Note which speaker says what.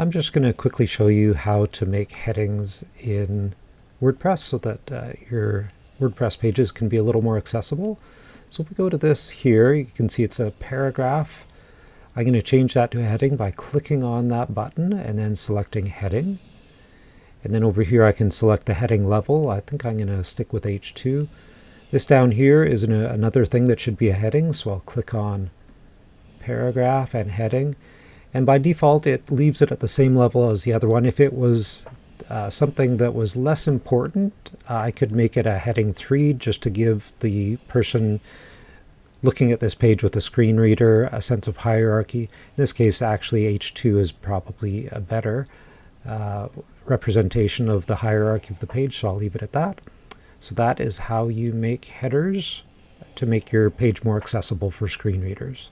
Speaker 1: I'm just going to quickly show you how to make headings in WordPress so that uh, your WordPress pages can be a little more accessible. So if we go to this here, you can see it's a paragraph. I'm going to change that to a heading by clicking on that button and then selecting heading. And then over here I can select the heading level. I think I'm going to stick with H2. This down here is an, another thing that should be a heading, so I'll click on paragraph and heading. And by default, it leaves it at the same level as the other one. If it was uh, something that was less important, uh, I could make it a heading 3 just to give the person looking at this page with a screen reader a sense of hierarchy. In this case, actually, H2 is probably a better uh, representation of the hierarchy of the page, so I'll leave it at that. So that is how you make headers to make your page more accessible for screen readers.